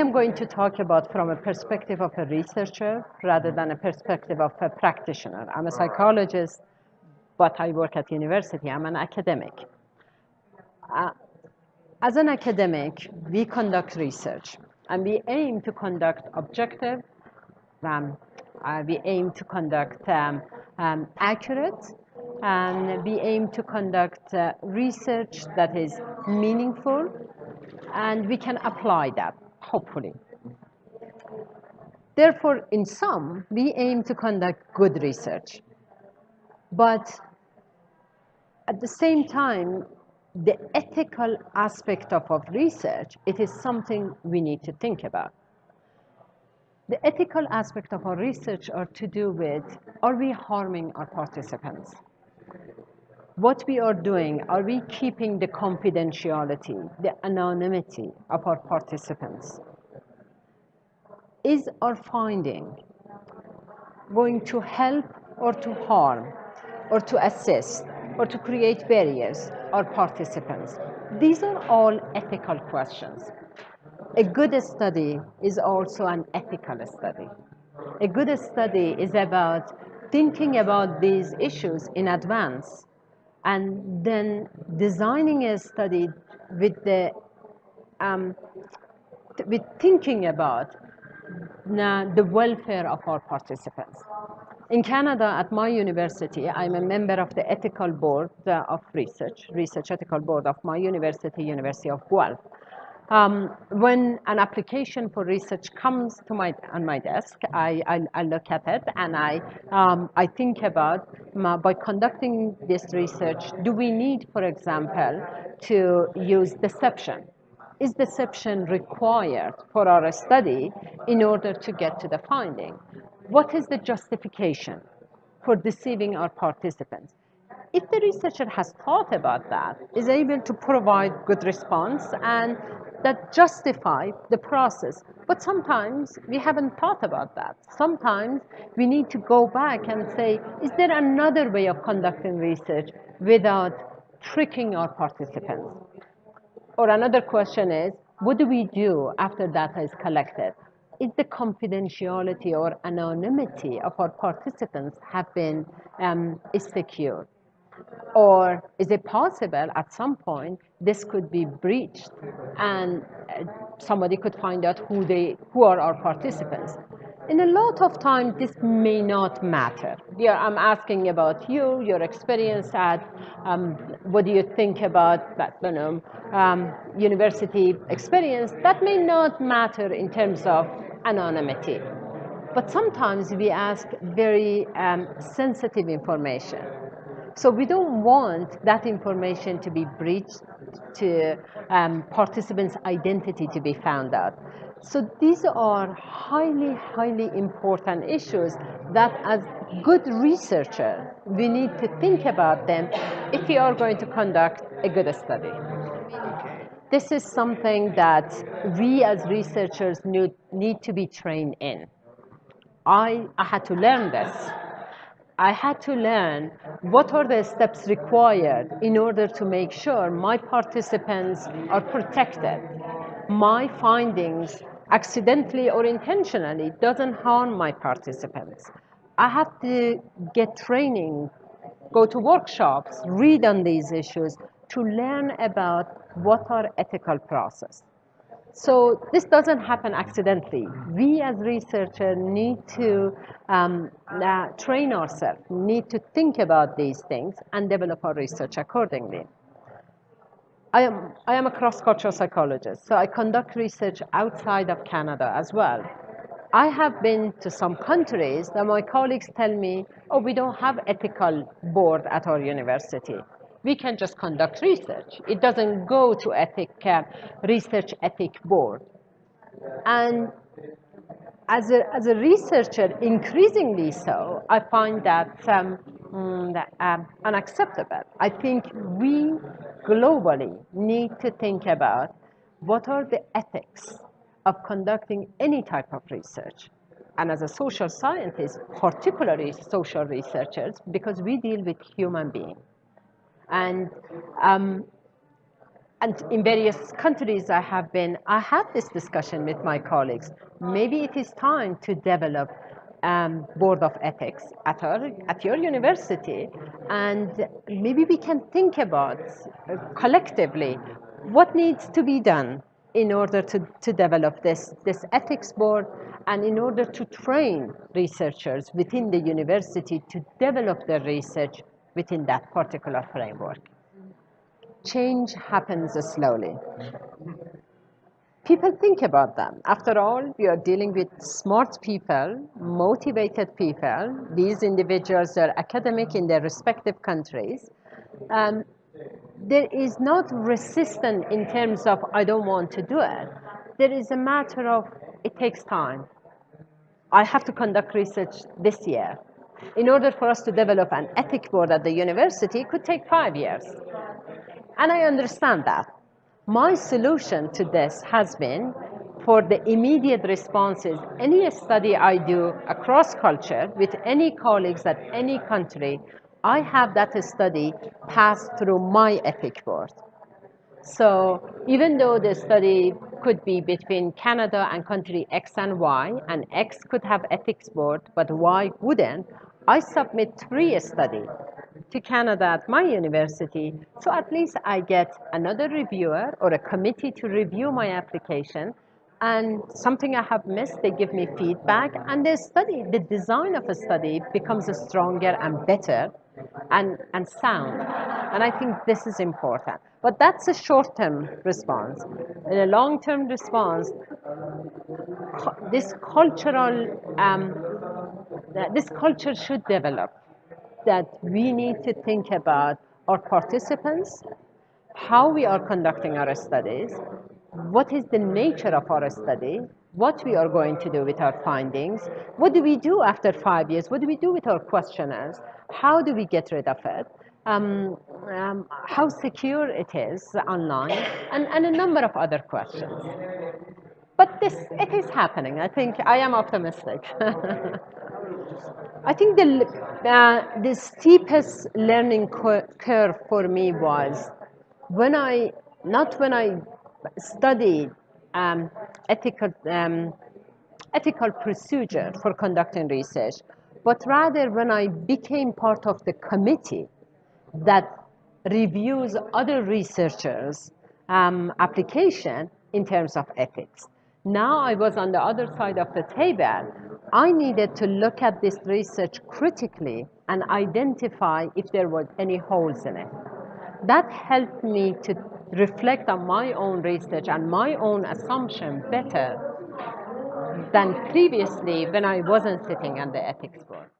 am going to talk about from a perspective of a researcher rather than a perspective of a practitioner. I'm a psychologist, but I work at university. I'm an academic. Uh, as an academic, we conduct research, and we aim to conduct objective, um, uh, we aim to conduct um, um, accurate, and we aim to conduct uh, research that is meaningful, and we can apply that, hopefully. Therefore, in sum, we aim to conduct good research. But at the same time, the ethical aspect of, of research, it is something we need to think about. The ethical aspect of our research are to do with, are we harming our participants? What we are doing, are we keeping the confidentiality, the anonymity of our participants? Is our finding going to help or to harm or to assist or to create barriers our participants? These are all ethical questions. A good study is also an ethical study. A good study is about thinking about these issues in advance and then designing a study with the um, with thinking about the welfare of our participants. In Canada, at my university, I'm a member of the ethical board uh, of research, research ethical board of my university, University of Guelph. Um, when an application for research comes to my on my desk, I, I, I look at it and I um, I think about uh, by conducting this research, do we need, for example, to use deception? Is deception required for our study in order to get to the finding? What is the justification for deceiving our participants? If the researcher has thought about that, is able to provide good response and that justify the process. But sometimes we haven't thought about that. Sometimes we need to go back and say, is there another way of conducting research without tricking our participants? Or another question is, what do we do after data is collected? Is the confidentiality or anonymity of our participants have been um? Or is it possible at some point this could be breached and uh, somebody could find out who, they, who are our participants? In a lot of times, this may not matter. I'm asking about you, your experience at, um, what do you think about that, you know, um, university experience? That may not matter in terms of anonymity. But sometimes we ask very um, sensitive information. So we don't want that information to be breached, to um, participants' identity to be found out. So these are highly, highly important issues that as good researcher, we need to think about them if we are going to conduct a good study. This is something that we as researchers need, need to be trained in. I, I had to learn this I had to learn what are the steps required in order to make sure my participants are protected. My findings, accidentally or intentionally, doesn't harm my participants. I had to get training, go to workshops, read on these issues to learn about what are ethical process. So this doesn't happen accidentally. We as researchers need to um, uh, train ourselves, need to think about these things and develop our research accordingly. I am, I am a cross-cultural psychologist, so I conduct research outside of Canada as well. I have been to some countries that my colleagues tell me, oh, we don't have ethical board at our university we can just conduct research. It doesn't go to ethic, uh, research ethic board. And as a, as a researcher, increasingly so, I find that, um, mm, um, unacceptable. I think we globally need to think about what are the ethics of conducting any type of research. And as a social scientist, particularly social researchers, because we deal with human beings. And um, and in various countries I have been, I had this discussion with my colleagues. Maybe it is time to develop um, board of ethics at, our, at your university, and maybe we can think about uh, collectively what needs to be done in order to, to develop this, this ethics board and in order to train researchers within the university to develop their research within that particular framework. Change happens slowly. People think about them. After all, we are dealing with smart people, motivated people. These individuals are academic in their respective countries. Um, there is not resistance in terms of I don't want to do it. There is a matter of it takes time. I have to conduct research this year. In order for us to develop an ethic board at the university, it could take five years. And I understand that. My solution to this has been for the immediate responses, any study I do across culture with any colleagues at any country, I have that study pass through my ethic board. So even though the study could be between Canada and country X and Y, and X could have ethics board, but Y wouldn't, I submit three study to Canada at my university, so at least I get another reviewer or a committee to review my application, and something I have missed, they give me feedback, and the study, the design of a study becomes stronger and better and, and sound. And I think this is important. But that's a short-term response. In a long-term response, this cultural, um, this culture should develop that we need to think about our participants, how we are conducting our studies, what is the nature of our study, what we are going to do with our findings, what do we do after five years, what do we do with our questionnaires, how do we get rid of it, um, um, how secure it is online, and, and a number of other questions. But this, it is happening. I think I am optimistic. I think the, uh, the steepest learning curve for me was when I, not when I studied um, ethical, um, ethical procedure for conducting research, but rather when I became part of the committee that reviews other researchers' um, application in terms of ethics. Now I was on the other side of the table. I needed to look at this research critically and identify if there was any holes in it. That helped me to reflect on my own research and my own assumption better than previously when I wasn't sitting on the ethics board.